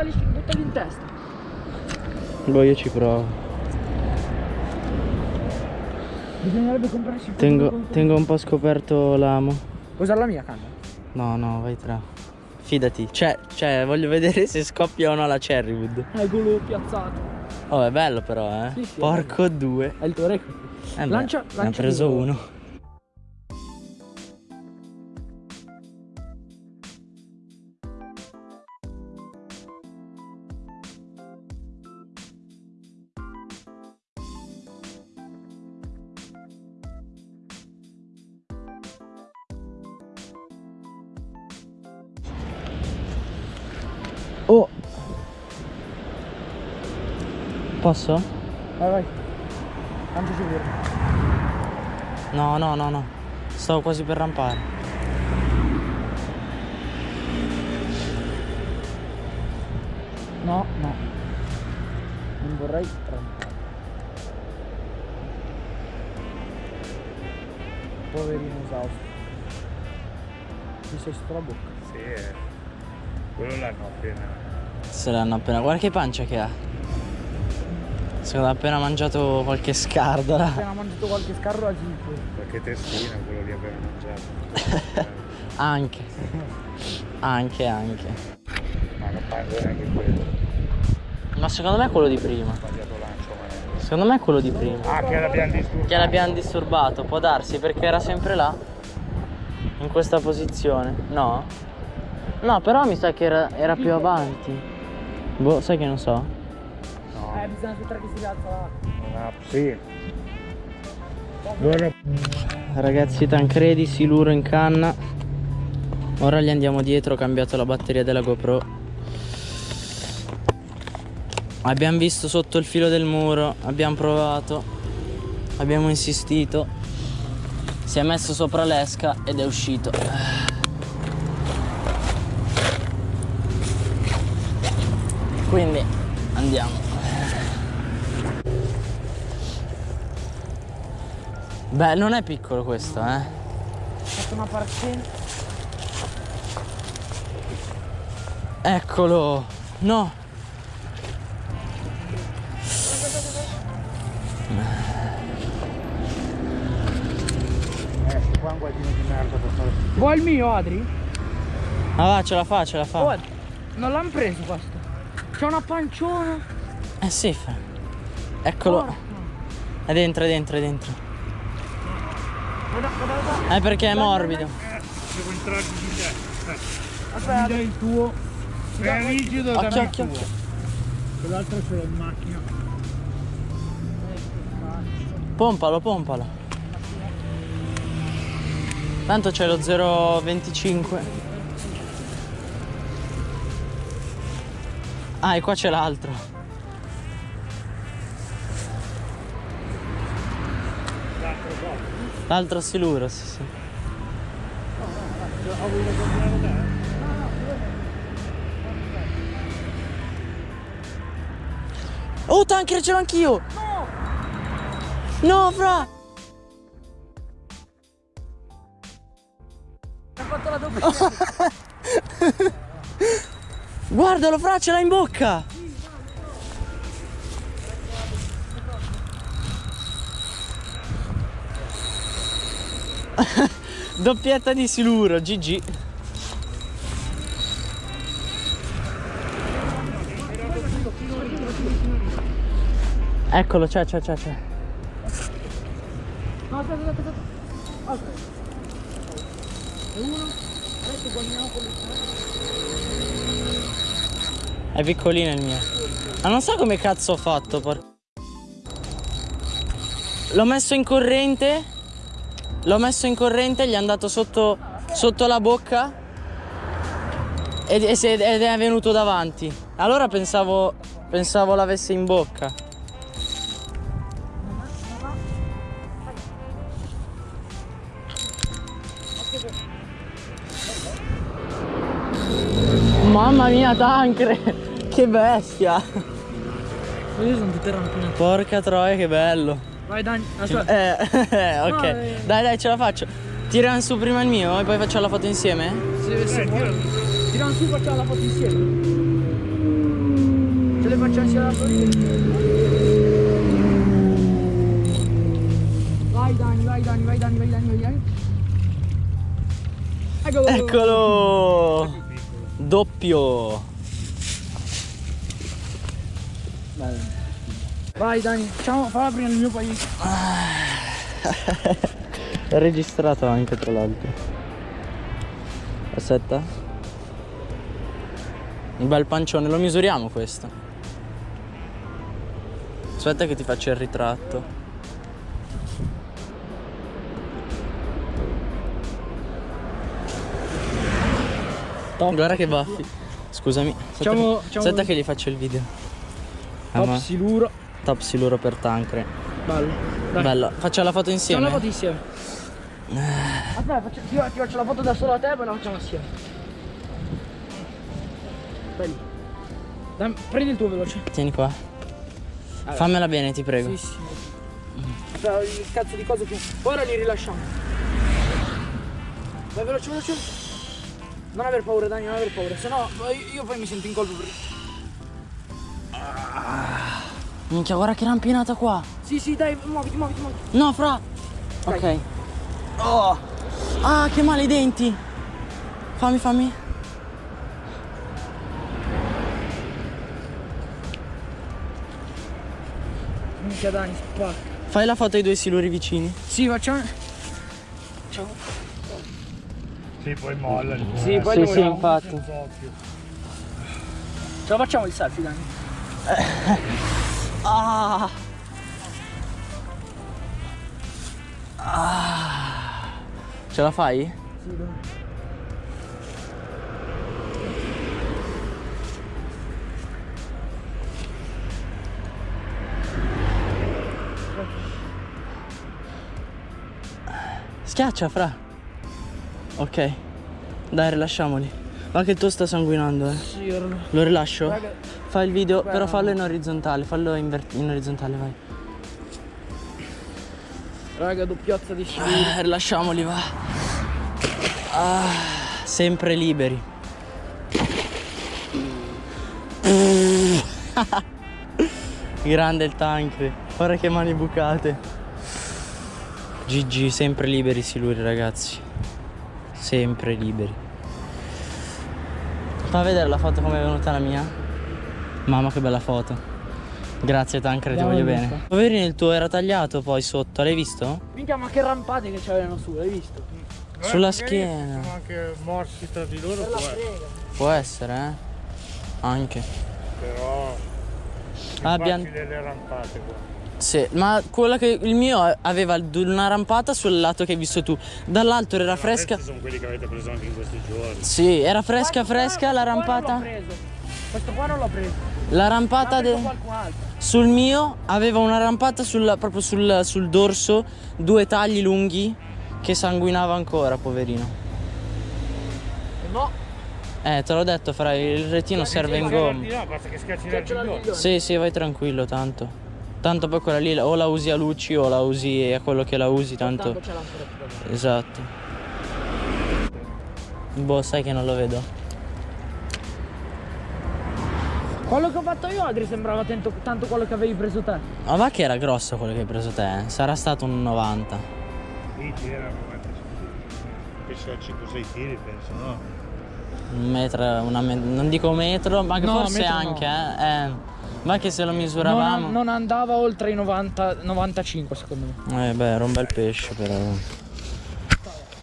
buttali, buttali in testa. Boh, io ci provo. Bisognerebbe comprarsi Tengo, tengo un po' scoperto l'amo. Usare la mia canna? No, no, vai tra. Fidati. Cioè, cioè, voglio vedere se scoppia o no la Cherrywood. Eccolo piazzato. Oh, è bello però, eh. Sì, sì, è Porco due. È il tuo record. Eh beh, Lancia- ne ha lancia preso due. uno. Posso? Vai, vai. Tanto sicuro. No, no, no, no. Stavo quasi per rampare. No, no. Non vorrei rampare. Poverino esausto. Mi sei sotto la bocca. Sì, eh. quello l'hanno appena. Se l'hanno appena. Guarda che pancia che ha. Secondo me appena mangiato qualche scardola. Appena mangiato qualche scarro a tipo. Qualche testina, quello lì aveva mangiato. Anche. Anche, anche. Ma non mangia neanche quello. Ma secondo me è quello di prima. Secondo me è quello di prima. Ah, che l'abbiamo disturbato. Che l'abbiamo disturbato, può darsi perché era sempre là. In questa posizione. No? No, però mi sa che era, era più avanti. Boh, sai che non so. Eh, bisogna aspettare che si rialza là. ha... Sì. Loro... Ragazzi, Tancredi, siluro in canna. Ora gli andiamo dietro, ho cambiato la batteria della GoPro. Abbiamo visto sotto il filo del muro, abbiamo provato, abbiamo insistito. Si è messo sopra l'esca ed è uscito. Quindi andiamo. Beh, non è piccolo questo, eh. Fatto una partenza. Eccolo! No! Eh, qua un guardino di merda per fare... Vuoi il mio, Adri? Ah va, ce la fa, ce la fa. Oh, non l'hanno preso questo. C'è una panciona. Eh sì, fa. Eccolo. Porca. È dentro, è dentro, è dentro. È perché è morbido. Devo entrare di te. Aspetta. Mi dai il tuo. È rigido, il occhio, tuo. Quell'altro ce l'ho in macchina. Pompalo, pompalo. Tanto c'è lo 0,25. Ah, e qua c'è l'altro. L'altro siluro, sì, sì. Oh, tanker ce l'ho anch'io! No, fra! Ha fatto la doppia. Guardalo, fra, ce l'ha in bocca! Doppietta di siluro, GG. Eccolo, c'è, c'è, c'è, c'è. No, aspetta, aspetta, aspetta. E uno. Adesso guardiamo con È piccolino il mio. Ma non so come cazzo ho fatto. por- L'ho messo in corrente. L'ho messo in corrente, gli è andato sotto, sotto la bocca. Ed, ed è venuto davanti. Allora pensavo, pensavo l'avesse in bocca. Mamma mia, Tancre! Che bestia! Queste sono tutte rampinate. Porca troia, che bello! Vai Dani, aspetta. Eh, eh, ok. Eh. Dai, dai, ce la faccio. Tirano su prima il mio e poi facciamo la foto insieme? Se, se vuoi. Tirano su facciamo la foto insieme. Ce le facciamo sia da Vai Dani, vai Dani, vai Dani, vai Dani, vai Dani. Eccolo. Eccolo! Doppio! Vai Dani, facciamo, falla prima nel mio paese. È registrato anche tra l'altro. Aspetta. Un bel pancione, lo misuriamo questo. Aspetta che ti faccio il ritratto. Guarda che baffi. Scusami. Aspetta, Facciamo- facciamo- aspetta che gli faccio il video. Ah, Top ma- siluro. Top siluro per Tancre. Bello. Dai. Bello. Facciamo la foto Facciamo insieme. la foto insieme. Aspetta, faccio, ti, ti faccio la foto da solo a te e poi la facciamo assieme. Lì. Dai, prendi il tuo veloce. Tieni qua. Fammela bene, ti prego. Sì, sì. Aspetta, il cazzo di cosa più. Ora li rilasciamo. Vai veloce, veloce. Non aver paura, Dani, non aver paura. Se no, io, io poi mi sento in colpo Minchia, guarda che rampinata qua. Sì, sì, dai, muoviti, muoviti, muoviti. No, fra. Ok. Oh. Ah, che male i denti. Fammi, fammi. Minchia, Dani, spacca. Fai la foto ai due siluri vicini. Sì, facciamo... Ciao. Sì, poi molla. il Sì, poi sì, sì, infatti. Ce la facciamo il selfie, Dani. Ah. Ah. Ce la fai? Sì, dai. Schiaccia, fra. Ok. Dai, rilasciamoli. Va che il tuo sta sanguinando, eh. Sì, no. Lo rilascio? Raga, Fai il video, Beh, però fallo in orizzontale, fallo in, in orizzontale, vai. raga, doppiozza di siluro. Ah, rilasciamoli, va. Ah, sempre liberi. Grande il tank. Guarda che mani bucate. GG, sempre liberi siluri, ragazzi. Sempre liberi. Fa vedere la foto come è venuta la mia. Mamma che bella foto. Grazie Tancre, ti voglio bene. Poverino, il tuo era tagliato poi sotto, l'hai visto? Minchia, ma che rampate che c'avevano su, l'hai visto? Guarda, Sulla schiena. Sono anche morsi tra di loro, può essere. Può essere, eh? Anche. però Abbiamo... facili le rampate qua. Sì, ma quella che il mio aveva una rampata sul lato che hai visto tu. Dall'altro era fresca. Questi sono quelli che avete preso anche in questi giorni. Sì, era fresca Questo fresca qua- la qua rampata. l'ho preso. Questo qua non l'ho preso. La rampata de- sul mio aveva una rampata sul- proprio sul, sul dorso, due tagli lunghi che sanguinava ancora, poverino. E no, Eh, te l'ho detto, fra il retino serve in gomma. là, basta che schiacci l'artiglione. Sì, sì, vai tranquillo, tanto. Tanto poi quella lì o la usi a luci o la usi a quello che la usi, tanto. Tanto. Esatto. Boh, sai che non lo vedo. Quello che ho fatto io, Adri, sembrava tanto, tanto quello che avevi preso te. Ma va che era grosso quello che hai preso te, eh? Sarà stato un 90. Sì, tirano, penso a 5-6 tiri, penso, no? Un metro, una me- non dico metro, ma No, forse metro no. anche, eh. eh. Va che se lo Non, misuravamo. non andava oltre i 90, 95 secondo me. Eh beh, era un bel pesce però.